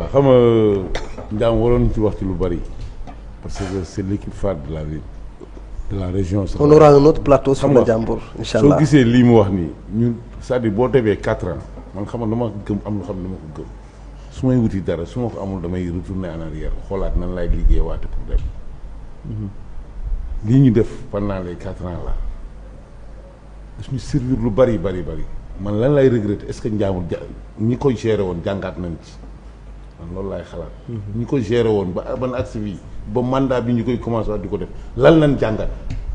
waaw xam nga Ndiame waroon ci wax ci lu bari parce que c'est l'équipe phare de la ville de la région. on aura un autre plateau sur le Ndiambour incha soo gisee lii mu wax nii ñun c'est-à-dire boo demee quatre ans man xam nga dama gëm am lu xam ne dama ko gëm. Su may wuti dara su ma ko amul damay retourner en arrière xoolaat nan laay liggéey waate pour dem. Lii ñu def pendant les quatre ans là daf ñu servir lu bari bari bari. Man lan lay regretter est-ce que Ndiambour ja ñi koy gérer woon jàngaat nañ ci. Man loolu laay xalaat. ñu ko géré woon ba ban agsi bi ba mandat bi ñu koy commencé waat di ko def lan lañ jàngat.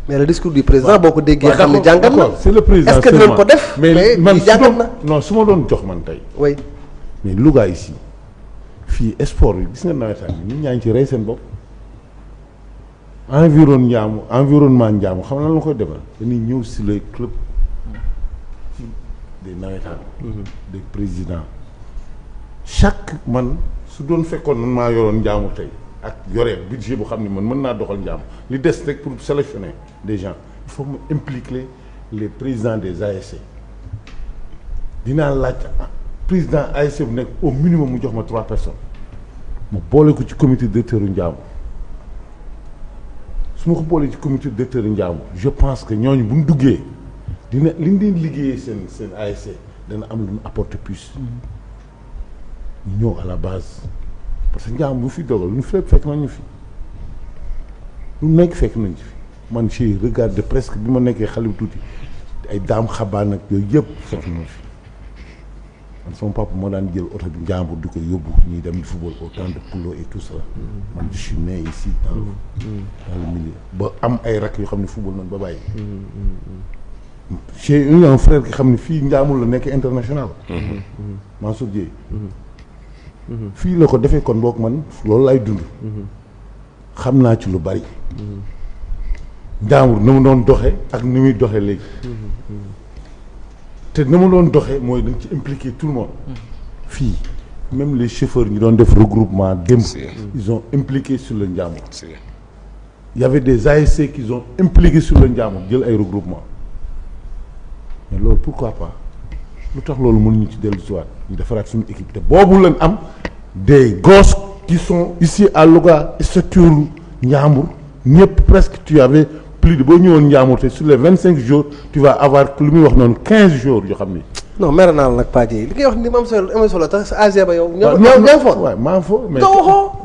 mais le discours du président boo ko déggee xam ne jàngat na. C'est le président est-ce que dinañ ko def? Mais man su na. non su ma doon jox man tey. Oui. Mais Louga ici fii sport bi gis nga nawetaan bi nit ñaa ngi ci rey seen bopp. Environ njaamu environnement njaamu xam na lan la koy defal? Dañuy ñëw si les clubs des nawetaan des présidents. Chaque man su doon fekkoon man maa yoroon njaamu tey ak yore budget bu xam ne man mën naa doxal njaamu li des rek pour sélectionner des gens il faut mu impliquer les présidents des ASC dinaa laaj président ASC bu nekk au minimum mu jox ma trois personnes ma boole ko ci comité directeur u Njaamu. Su ma ko boolee ci comité directeur Njaamu je pense que ñooñu bu ñu duggee dina li ñu leen liggéeyee seen seen ASC dana am lu ñu apporter plus ñu ñëw à la base parce que Njaamu bu fi dogal lu ñu fekk nañu fi lu nekk fekk nañ ci fi man j'ai regardé presque bi ma nekkee xale bu tuuti ay daam xabaan ak yooyu yëpp fekk nañu fi man sama papa moo daan jël oto bi njàmbur di ko yóbbu ñuy dem di football au temps de Poulo et tout ça. Man je suis né ici dans dans le milieu. Ba am ay rak yoo xam ne football nañ ba bàyyi. J'ai eu un frère ki xam ne fii njàmbur la nekk international. Mansour Dieye fii la ko defee kon boog man loolu lay dund. xam naa ci lu bari. Njàmbur na mu doon doxe ak ni muy doxe léegi. te na mu doon doxee mooy dañ ci impliquer tout le monde. fii même les chauffeurs ñu doon def regroupement démb ils ont impliqué sur le il y avait des ASC qui ont impliqué sur le Ndiambour jël ay regroupement. Mais loolu pourquoi pas? Lu tax loolu mënuñu ci dellu siwaat ñu defaraat suñu équipe. Te boobu lañ am des gosses qui sont ici à Louga structure Ndiambour ñëpp presque tu avais plus de boo ñëwoon Ndiambour te sur les vingt cinq jours tu vas avoir lu muy wax noonu quinze jours yoo xam ni non mer naa la nag Paa Dieye li ngay wax ni mu am solo am solo tax sa AG ba yow. ñoo waaw ñoo non, ñoo foon. waaw maa ngi fo mais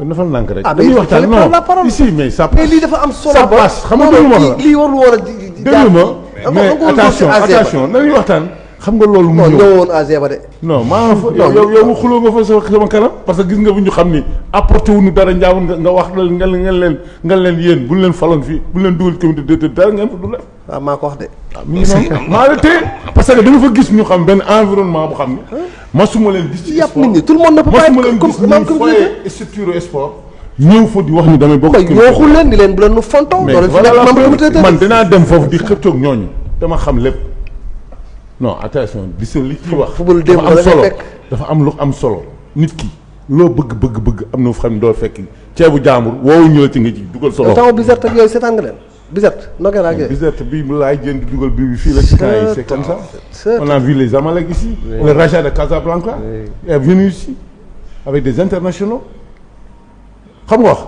dafa nànk rek ah mais waxtaan non ici mais ça mais lii dafa am solo ça ba. passe xam nga non, lu ma lii- la lii warul woon a di di. déglu ma da nga- mais da nga waroon attention ci AG ba. attention nañuy waxtaan xam nga loolu mu ñëw. ñëwoon AG ba de. non maa fa Non, yow yow mu xuloo nga fa sa sama kanam parce que gis nga bu ñu xam ni apporté wuñu dara njaamu nga nga wax nga leen nga leen nga leen yéen bu ñu leen faloon fii bu ñu leen dugal comité de dara ngeen fa du leen waaw maa ko wax de. mi ngi noonu. Maa la téye parce que dama fa gis ñu xam benn environnement bu xam ni masuma leen gis ci yàpp nit ñi tout le monde ne peut pas être comme comme ñu comme foyee structure sport ñëw fa di wax ni damay bokk mais comité. yooxul leen di leen bu leen nu fontoo. mais fi voilà man dinaa dem foofu di xëccoog ñooñu. Dama xam lépp non attention di sa li ci wax. football démb am solo. dafa am lu am solo. Nit ki loo bëgg bëgg bëgg am na xam ne doo fekk. Ceebu jaambur woowu ñu la ci nga ci dugal solo Bizerte ak yooyu seetaan nga leen? Bizerte nogee naa ak yooyu. Bizerte bi mu laay jën di dugal bi bi fii la c'est comme ça. On a vu les Amalek ici. Le Raja de Casablanca est venu ici avec des internationaux. Xam nga wax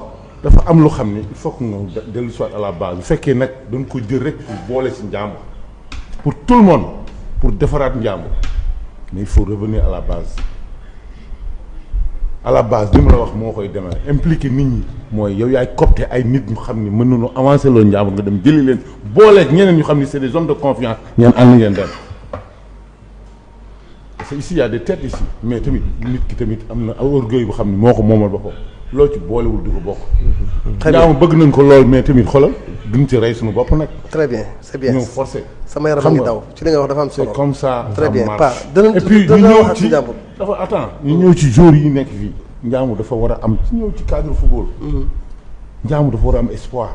dafa am lu xam il faut que nga de- dellu soit à la base. Bu fekkee nag dañ ko jël rek pour boole ci njàmbur. Pour tout le monde pour defaraat njàmbur mais il faut revenir à la base. À la base li ma la wax moo koy demee. Impliqué nit ñi mooy yow yaay copte ay nit ñu xam ni mën nañu avancer loolu njàmbur nga dem jëli leen. Booleeg ñeneen ñu xam ni c'est des hommes de confiance ngeen ànd ngeen dem. Parce que ici y a des têtes ici. Mais tamit nit ki tamit am na orgueil bu xam ni moo ko moomal boppam. Loo ci boolewul du ko bokk. très bien. Njaamu bëgg nañ ko lool mais tamit xoolal duñ ci rey suñu bopp nag. très bien c'est bien ñëw forcé. sama yaram a ngi daw ci li nga wax dafa am comme ça. Très bien. danañ- et puis ñu ñëw ci dafa attends ñu ñëw ci joueurs yi nekk fii njaamu dafa war a am ci ñëw ci cadre football. njaamu dafa war a am espoir.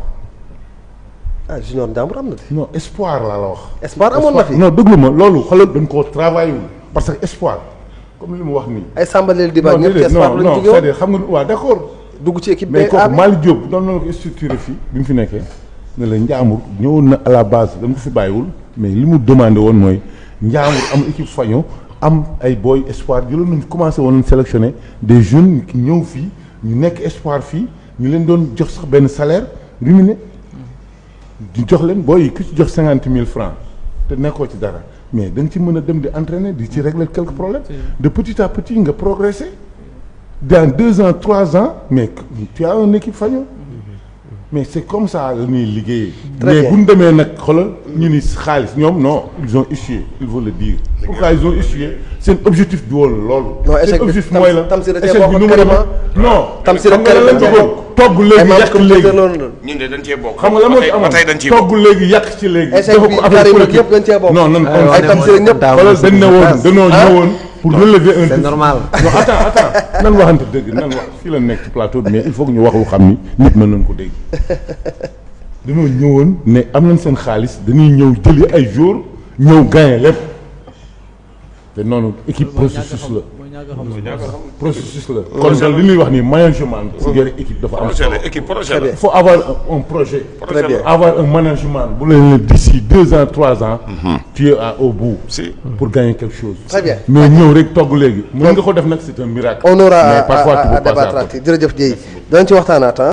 ah junior Ndiambour am na de. non espoir laa la wax. espoir amoon na fi. non déglu ma loolu xoolal dañ koo travaillé wul parce que espoir comme li mu wax nii. ay Diba non ñëpp ci espoir non non jóge woon c'est-à-dire xam nga waaw d'accord. dugg ci équipe mais kooku. Malick Diop doon na la ko structuré fii bi mu fi nekkee ne la Ndiambour ñëwoon na à la base dama ko fi bàyyiwul mais li mu demandé woon mooy Ndiambour am équipe faño am ay booy espoir jëloon nañ commencé woon sélectionner des jeunes qui ñëw fii ñu nekk espoir fii ñu leen doon jox sax benn salaire rémunéré di jox leen booy yi ku ci jox cinquante mille francs te nekkoo ci dara mais da nga ci mën a dem di entraîner di ci régler quelques problèmes. De petit à petit nga progresser. Dans deux ans trois ans mais tu as une équipe faño mais c'est comme ça la ñuy mais bu ñu demee nag xoolal ñu ni xaalis ñoom non ils ont échoué il faut le dire. Pourquoi ils ont échoué? Seen objectif du woon loolu Non, échec bi objectif Tam- la Tamsir da cee bokk carrément. non. Tamsir xam nga ak lan Karim lañ dañ cee bëggoon togg ay léegi membres yàq comité léegi. loolu la. ñun de dañ cee bokk. xam nga la moo ba ci togg bokk. léegi yàq ci Échec bi yëpp dañ cee bokk. non non Aywa, ay ne Tamsir mooy ñëpp. taawu xoolal dañ ne woon France. dañoo ñëwoon pour relever un c'est normal. non attends attends. Nan waxante dëgg nan wax fii la nekk ci plateau bi mais il faut que ñu wax lu xam ni nit mën nañ ko dégg. Dañoo ñëwoon ne am nañ seen xaalis dañuy ñëw jëli ay jour ñëw gagné lépp. Te noonu équipe processus la. Processus la kon daal li ñuy wax ni management si yore équipe dafa am projet solo. la équipe projet la. il faut avoir un, projet. Projet Très bien. la. avoir un management. Bu leen ne d'ici deux ans trois ans tu es au bout. Si. pour gagner quelque chose. Très bien. mais ñëw rek togg léegi. Mën nga ko def nag c'est un miracle. on aura à à à débattre jërëjëf Dieye danañ ci waxtaanaat ah.